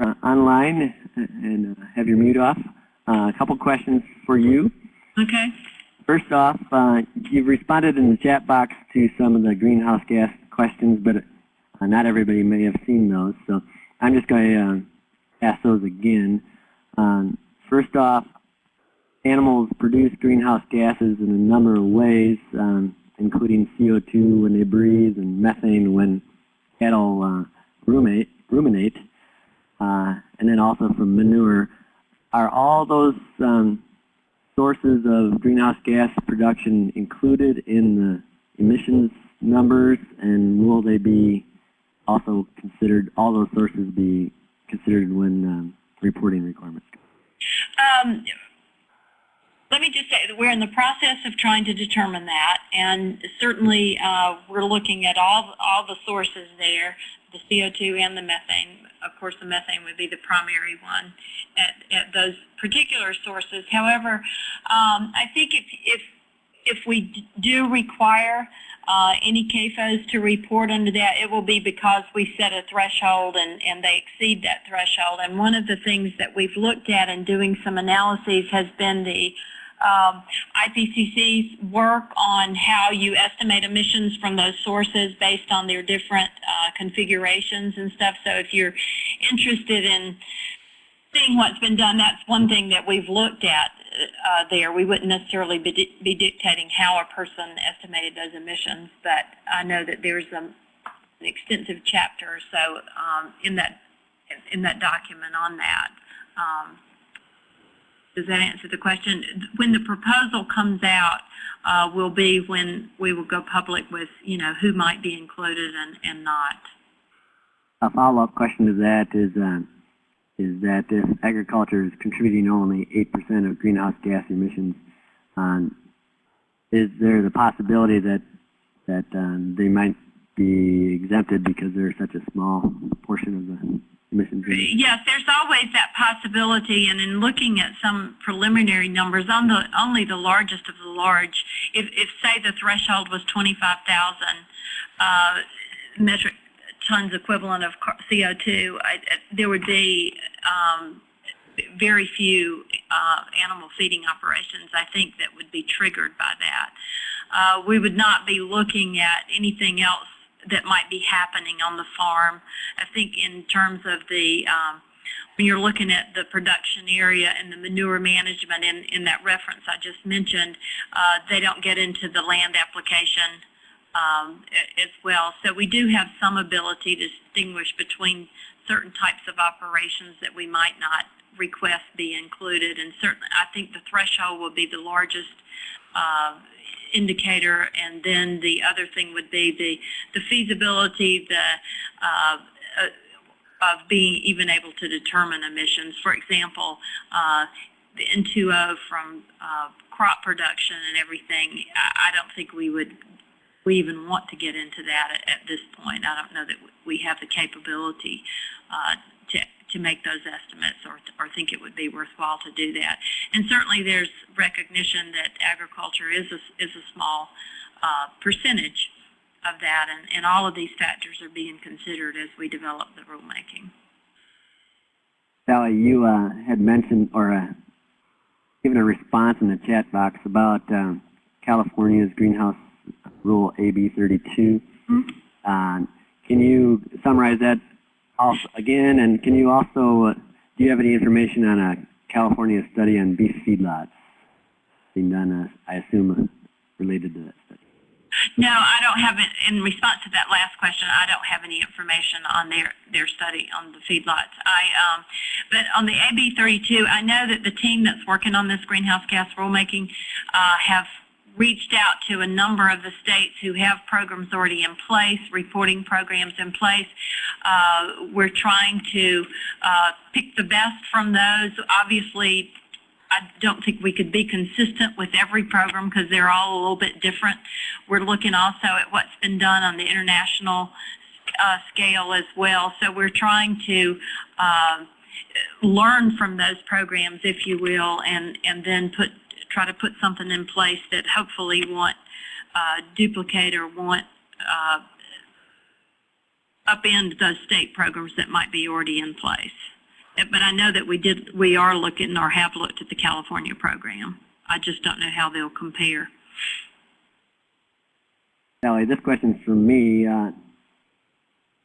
uh, online and uh, have your mute off. Uh, a couple questions for you. Okay. First off, uh, you've responded in the chat box to some of the greenhouse gas questions, but uh, not everybody may have seen those. So I'm just going to uh, ask those again. Um, first off, animals produce greenhouse gases in a number of ways, um, including CO2 when they breathe and methane when cattle uh, ruminate. ruminate. Uh, and then also from manure. Are all those um, sources of greenhouse gas production included in the emissions numbers and will they be also considered, all those sources be considered when um, reporting requirements? Um, let me just say that we're in the process of trying to determine that, and certainly uh, we're looking at all all the sources there, the CO2 and the methane. Of course, the methane would be the primary one at, at those particular sources. However, um, I think if if if we do require uh, any CAFOs to report under that, it will be because we set a threshold and, and they exceed that threshold. And one of the things that we've looked at in doing some analyses has been the um, IPCC's work on how you estimate emissions from those sources based on their different uh, configurations and stuff. So if you're interested in seeing what's been done, that's one thing that we've looked at uh, there. We wouldn't necessarily be, di be, dictating how a person estimated those emissions, but I know that there's a, an extensive chapter or so um, in that in that document on that. Um, does that answer the question? When the proposal comes out, uh, will be when we will go public with, you know, who might be included and, and not. A follow-up question to that is, uh, is that if agriculture is contributing only 8% of greenhouse gas emissions, um, is there the possibility that that um, they might be exempted because they're such a small portion of the Yes, there's always that possibility, and in looking at some preliminary numbers, on the only the largest of the large, if, if say the threshold was 25,000 uh, metric tons equivalent of CO2, I, there would be um, very few uh, animal feeding operations, I think, that would be triggered by that. Uh, we would not be looking at anything else that might be happening on the farm. I think in terms of the, um, when you're looking at the production area and the manure management in, in that reference I just mentioned, uh, they don't get into the land application um, as well. So we do have some ability to distinguish between certain types of operations that we might not request be included. And certainly, I think the threshold will be the largest uh, indicator. And then the other thing would be the, the feasibility, the uh, uh of being even able to determine emissions. For example, uh, the N2O from uh, crop production and everything, I, I don't think we would we even want to get into that at, at this point. I don't know that we have the capability uh, to, to make those estimates or, or think it would be worthwhile to do that. And certainly there's recognition that agriculture is a, is a small uh, percentage of that, and, and all of these factors are being considered as we develop the rulemaking. Sally, you uh, had mentioned or uh, given a response in the chat box about um, California's greenhouse Rule AB 32. Mm -hmm. uh, can you summarize that again? And can you also, uh, do you have any information on a California study on beef feedlots being done, uh, I assume, uh, related to that study? No, I don't have it. In response to that last question, I don't have any information on their, their study on the feedlots. I, um, but on the AB 32, I know that the team that's working on this greenhouse gas rulemaking uh, have reached out to a number of the states who have programs already in place, reporting programs in place. Uh, we're trying to uh, pick the best from those. Obviously, I don't think we could be consistent with every program because they're all a little bit different. We're looking also at what's been done on the international uh, scale as well. So we're trying to uh, learn from those programs, if you will, and, and then put try to put something in place that hopefully won't uh, duplicate or won't uh, upend those state programs that might be already in place. but I know that we did, we are looking or have looked at the California program. I just don't know how they'll compare. Sally, this question's for me. Uh,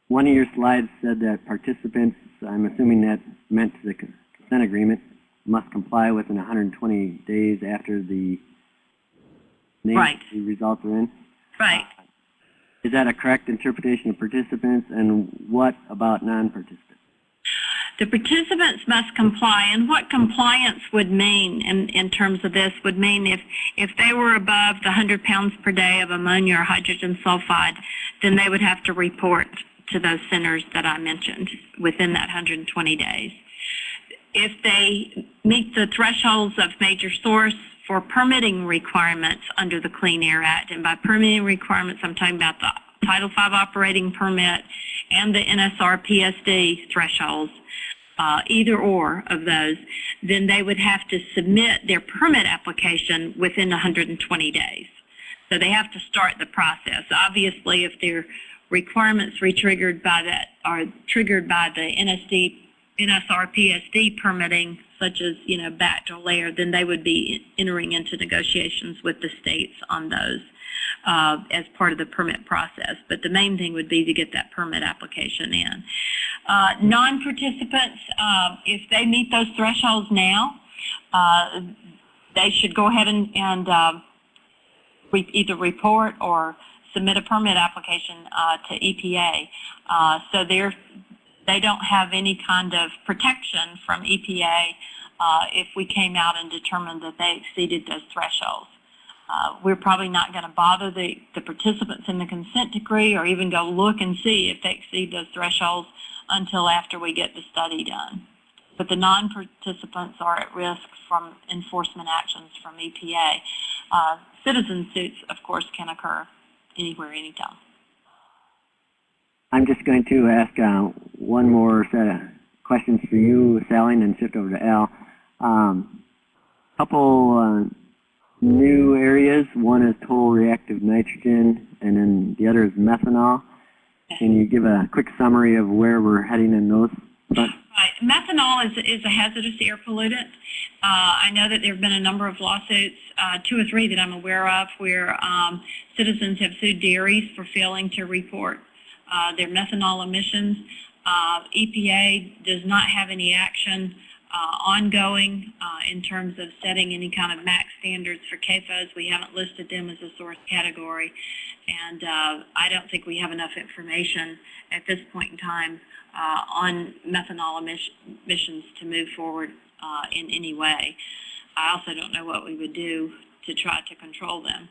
one of your slides said that participants, I'm assuming that meant the consent agreement, must comply within 120 days after the name Right. the results are in. Right. Uh, is that a correct interpretation of participants, and what about non-participants? The participants must comply, and what compliance would mean in, in terms of this would mean if, if they were above the 100 pounds per day of ammonia or hydrogen sulfide, then they would have to report to those centers that I mentioned within that 120 days. If they meet the thresholds of major source for permitting requirements under the Clean Air Act, and by permitting requirements, I'm talking about the Title V operating permit and the NSR PSD thresholds, uh, either or of those, then they would have to submit their permit application within 120 days. So they have to start the process. Obviously, if their requirements re-triggered by that, are triggered by the NSD, NSR PSD permitting, such as, you know, BACT or LAER, then they would be entering into negotiations with the states on those uh, as part of the permit process. But the main thing would be to get that permit application in. Uh, non-participants, uh, if they meet those thresholds now, uh, they should go ahead and, and uh, re- either report or submit a permit application uh, to EPA. Uh, so they're, they don't have any kind of protection from EPA uh, if we came out and determined that they exceeded those thresholds. Uh, we're probably not going to bother the, the participants in the consent decree or even go look and see if they exceed those thresholds until after we get the study done. But the non-participants are at risk from enforcement actions from EPA. Uh, citizen suits, of course, can occur anywhere, anytime. I'm just going to ask uh, one more set of questions for you, Sally, and then shift over to Al. Um, couple uh, new areas. One is total reactive nitrogen, and then the other is methanol. Can you give a quick summary of where we're heading in those? Right. Methanol is, is a hazardous air pollutant. Uh, I know that there have been a number of lawsuits, uh, two or three that I'm aware of, where um, citizens have sued dairies for failing to report uh, their methanol emissions. Uh, EPA does not have any action uh, ongoing uh, in terms of setting any kind of MACT standards for CAFOs. We haven't listed them as a source category, and uh, I don't think we have enough information at this point in time uh, on methanol emissions to move forward uh, in any way. I also don't know what we would do to try to control them.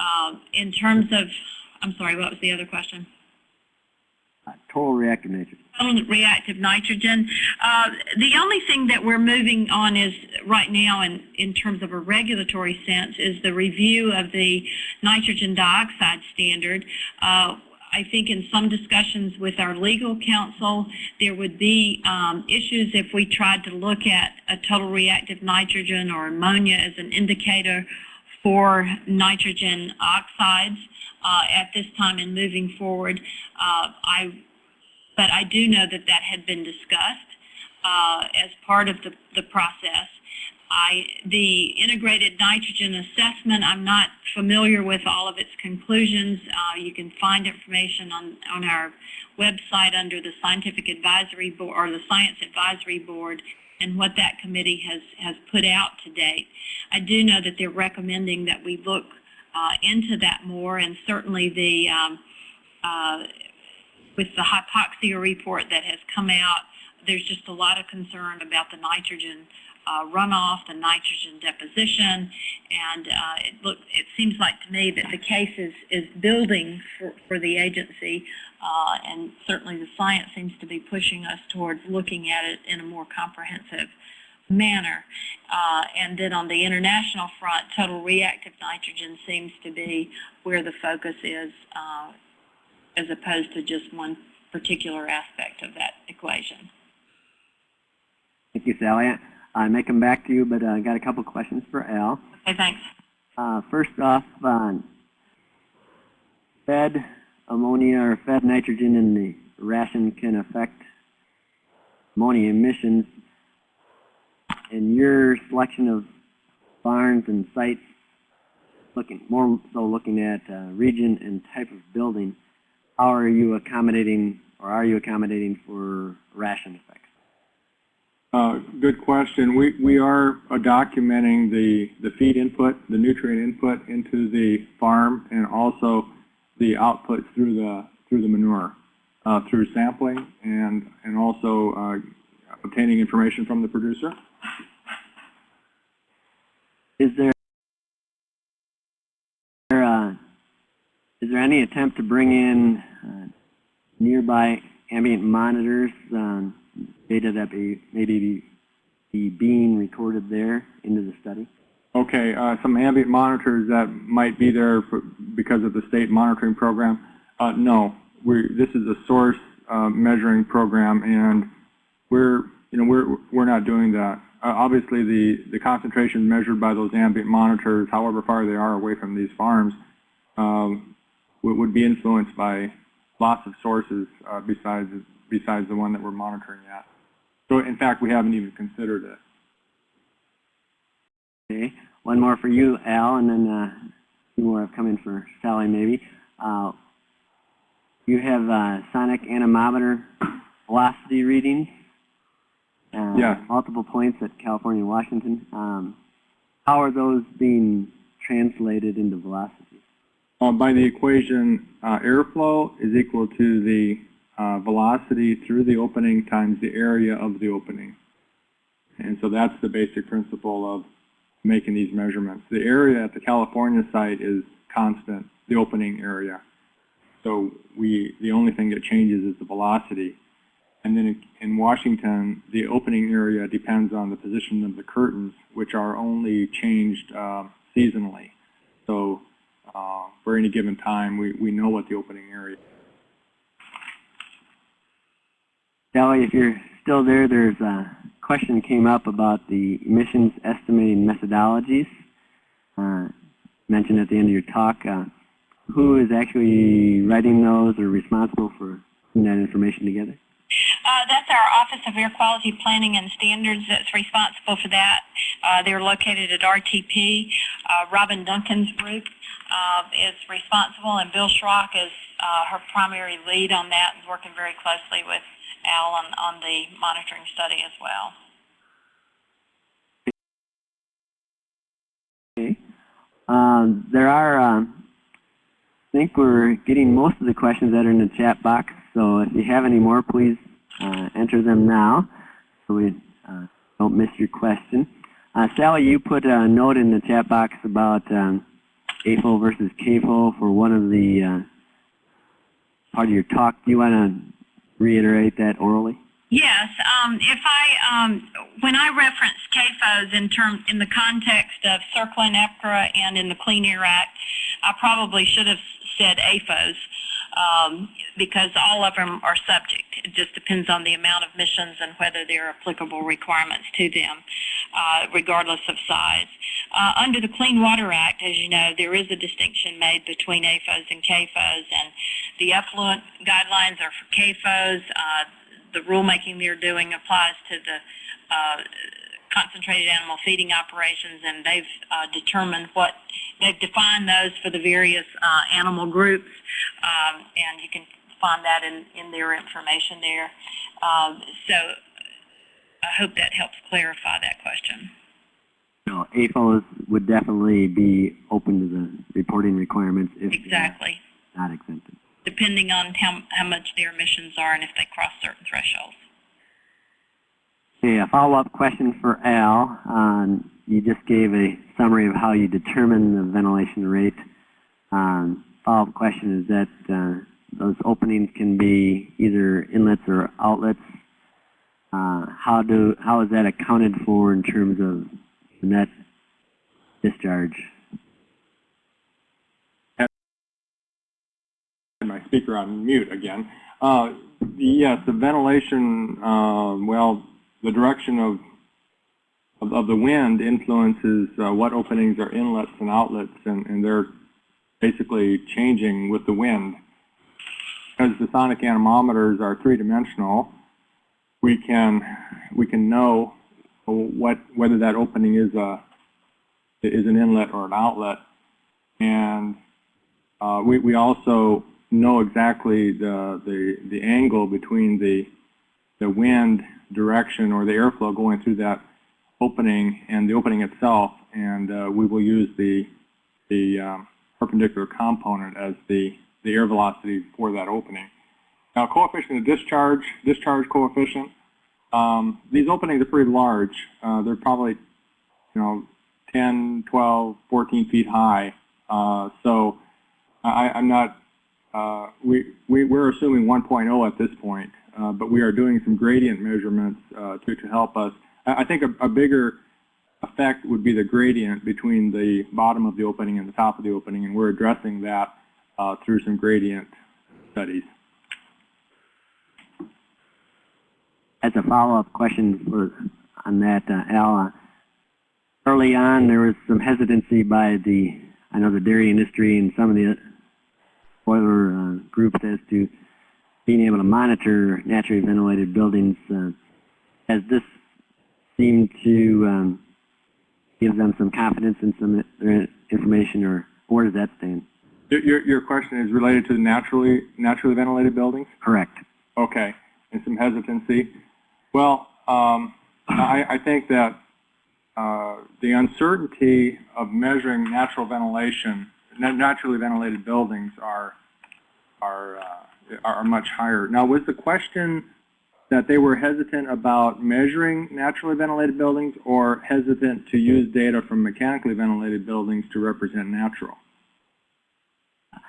Um, in terms of, I'm sorry, what was the other question? Uh, total reactive nitrogen. Total reactive nitrogen. Uh, the only thing that we're moving on is right now in, in terms of a regulatory sense is the review of the nitrogen dioxide standard. Uh, I think in some discussions with our legal counsel, there would be um, issues if we tried to look at a total reactive nitrogen or ammonia as an indicator for nitrogen oxides uh, at this time and moving forward. Uh, I, but I do know that that had been discussed uh, as part of the, the process. I, the integrated nitrogen assessment, I'm not familiar with all of its conclusions. Uh, you can find information on, on our website under the Scientific Advisory Board or the Science Advisory Board and what that committee has, has put out to date. I do know that they're recommending that we look uh, into that more and certainly the um, uh, with the hypoxia report that has come out, there's just a lot of concern about the nitrogen uh, runoff, the nitrogen deposition, and uh, it look it seems like to me that the case is, is building for, for the agency, uh, and certainly the science seems to be pushing us towards looking at it in a more comprehensive manner. Uh, and then on the international front, total reactive nitrogen seems to be where the focus is, uh, as opposed to just one particular aspect of that equation. Thank you, Sally. I may come back to you, but uh, I got a couple questions for Al. Okay, thanks. Uh, first off, on fed ammonia or fed nitrogen in the ration can affect ammonia emissions. In your selection of barns and sites, looking, more so looking at uh, region and type of building, how are you accommodating, or are you accommodating for ration effects? Uh, Good question. We, we are uh, documenting the, the feed input, the nutrient input into the farm, and also the output through the, through the manure, uh, through sampling and, and also uh, obtaining information from the producer. Is there, uh, is there any attempt to bring in uh, nearby ambient monitors, um, data that maybe be, be being recorded there into the study? Okay, uh, some ambient monitors that might be there for, because of the state monitoring program. Uh, no, we, this is a source uh, measuring program, and we're, you know, we're we're not doing that. Uh, obviously, the the concentration measured by those ambient monitors, however far they are away from these farms, um, would, would be influenced by lots of sources uh, besides besides the one that we're monitoring at. So, in fact, we haven't even considered it. Okay, one more for you, Al, and then uh, two more have come in for Sally, maybe. Uh, you have uh, sonic anemometer velocity readings. Uh, Yes. Multiple points at California, and Washington. Um, how are those being translated into velocity? Uh, by the equation, uh, airflow is equal to the uh, velocity through the opening times the area of the opening. And so that's the basic principle of making these measurements. The area at the California site is constant, the opening area. So we, the only thing that changes is the velocity. And then in- in Washington, the opening area depends on the position of the curtains, which are only changed uh, seasonally. So uh, for any given time, we, we know what the opening area is. Sally, if you're still there, there's a question came up about the emissions estimating methodologies. Uh, mentioned at the end of your talk. Uh, who is actually writing those or responsible for putting that information together? Uh, that's our Office of Air Quality Planning and Standards that's responsible for that. Uh, they're located at RTP. Uh, Robin Dunkins' group uh, is responsible, and Bill Schrock is uh, her primary lead on that and working very closely with Al on, the monitoring study as well. Okay. Um, there are, um, I think we're getting most of the questions that are in the chat box. So if you have any more, please uh, enter them now so we uh, don't miss your question. Uh, Sally, you put a note in the chat box about um, AFO versus CAFO for one of the uh, part of your talk. Do you want to reiterate that orally? Yes, um, if I, um, when I reference CAFOs in term, in the context of CERCLA and EPCRA and in the Clean Air Act, I probably should have said AFOs, um, because all of them are subject. It just depends on the amount of missions and whether there are applicable requirements to them, uh, regardless of size. Uh, under the Clean Water Act, as you know, there is a distinction made between AFOs and CAFOs, and the effluent guidelines are for CAFOs. Uh, the rulemaking they're doing applies to the uh, concentrated animal feeding operations, and they've uh, determined what they've defined those for the various uh, animal groups, um, and you can find that in, in their information there. Um, so I hope that helps clarify that question. No, AFOs would definitely be open to the reporting requirements if Exactly, not exempted. depending on how, how much their emissions are and if they cross certain thresholds. Okay, a follow-up question for Al. Um, you just gave a summary of how you determine the ventilation rate. Um, follow-up question is that uh, those openings can be either inlets or outlets. Uh, how do how is that accounted for in terms of net discharge? my speaker on mute again. Uh, yes, the ventilation, uh, well, the direction of, of, of the wind influences uh, what openings are inlets and outlets, and, and they're basically changing with the wind. Because the sonic anemometers are three-dimensional, we can we can know what whether that opening is a is an inlet or an outlet, and uh, we we also know exactly the the the angle between the the wind direction or the airflow going through that opening and the opening itself, and uh, we will use the the um, perpendicular component as the the air velocity for that opening. Now, coefficient of discharge, discharge coefficient. Um, these openings are pretty large. Uh, they're probably, you know, 10, 12, 14 feet high. Uh, so I, I'm not, uh, we, we, we're assuming 1.0 at this point, uh, but we are doing some gradient measurements uh, to, to help us. I, I think a, a bigger effect would be the gradient between the bottom of the opening and the top of the opening, and we're addressing that uh, through some gradient studies. As a follow-up question for, on that, uh, Al, uh, early on there was some hesitancy by the, I know the dairy industry and some of the broiler uh, groups as to being able to monitor naturally ventilated buildings. Uh, has this seemed to um, give them some confidence in some information, or where does that stand? Your, your, your question is related to the naturally, naturally ventilated buildings? Correct. Okay, and some hesitancy. Well, um, I, I think that uh, the uncertainty of measuring natural ventilation, naturally ventilated buildings are are uh, are much higher. Now, was the question that they were hesitant about measuring naturally ventilated buildings, or hesitant to use data from mechanically ventilated buildings to represent natural?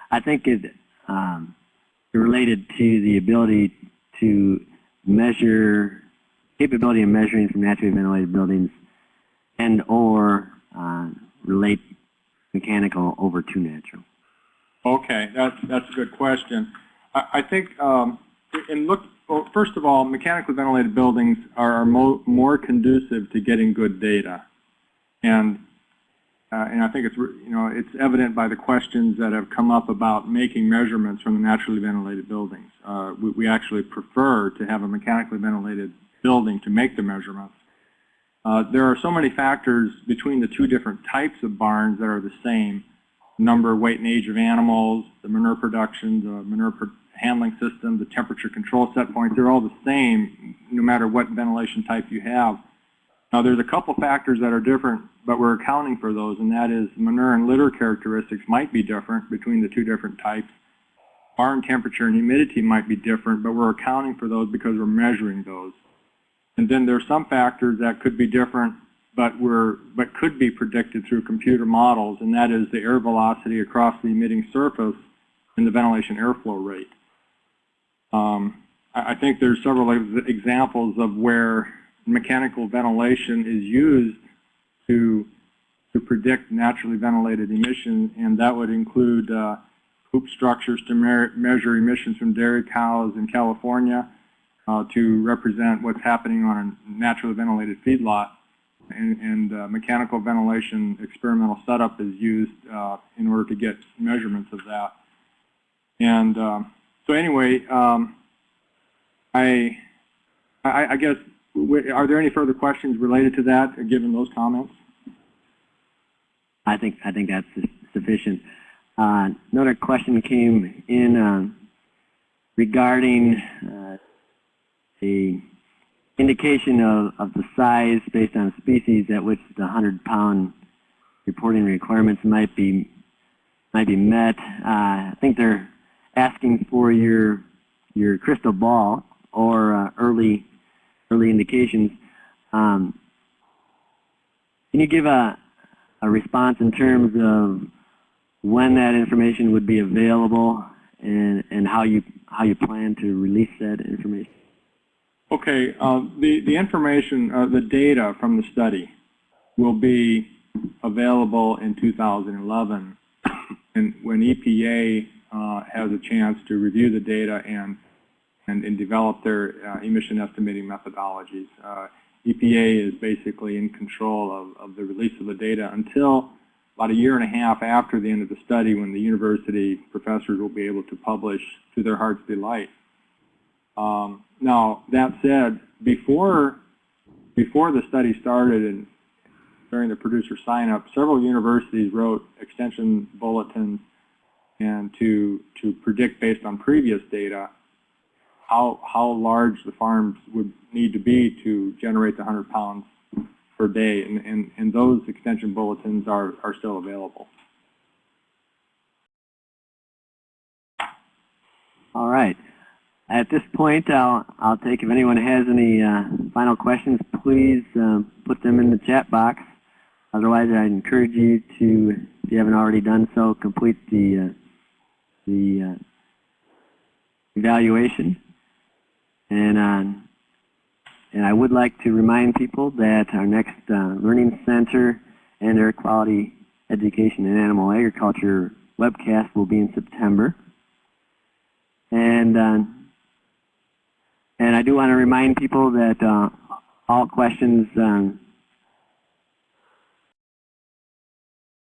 I think it um, related to the ability to measure, capability of measuring from naturally ventilated buildings and or uh, relate mechanical over to natural. Okay, that's that's a good question. I, think um, in look. Well, first of all, mechanically ventilated buildings are mo more conducive to getting good data, and uh, and I think it's you know it's evident by the questions that have come up about making measurements from the naturally ventilated buildings. Uh, we, we actually prefer to have a mechanically ventilated building to make the measurements. Uh, there are so many factors between the two different types of barns that are the same. Number, weight, and age of animals, the manure production, the manure pro handling system, the temperature control set points, they're all the same no matter what ventilation type you have. Now there's a couple factors that are different, but we're accounting for those, and that is manure and litter characteristics might be different between the two different types. Barn temperature and humidity might be different, but we're accounting for those because we're measuring those. And then there's some factors that could be different, but were but could be predicted through computer models, and that is the air velocity across the emitting surface and the ventilation airflow rate. Um, I, think there's several examples of where mechanical ventilation is used to to predict naturally ventilated emissions, and that would include uh, hoop structures to me measure emissions from dairy cows in California, uh, to represent what's happening on a naturally ventilated feedlot. And, and uh, mechanical ventilation experimental setup is used uh, in order to get measurements of that. And um, so anyway, um, I, I, I guess, are there any further questions related to that, given those comments? I think I think that's sufficient. Uh, another question came in uh, regarding uh, the indication of, of the size based on species at which the 100 pound reporting requirements might be might be met. Uh, I think they're asking for your your crystal ball or uh, early early indications. Um, can you give a a response in terms of when that information would be available and and how you how you plan to release that information? Okay, uh, the, the information, uh, the data from the study will be available in 2011 and when EPA uh, has a chance to review the data and, and, and develop their uh, emission estimating methodologies. Uh, EPA is basically in control of, of the release of the data until about a year and a half after the end of the study when the university professors will be able to publish to their heart's delight Um, now, that said, before, before the study started and during the producer sign-up, several universities wrote extension bulletins and to, to predict based on previous data how, how large the farms would need to be to generate the 100 pounds per day. And, and, and those extension bulletins are, are still available. All right. At this point, I'll, I'll take if anyone has any uh, final questions, please um, put them in the chat box. Otherwise, I encourage you to, if you haven't already done so, complete the, uh, the uh, evaluation. And, uh, and I would like to remind people that our next uh, Learning Center and Air Quality Education and Animal Agriculture webcast will be in September. And uh, and I do want to remind people that uh, all questions um,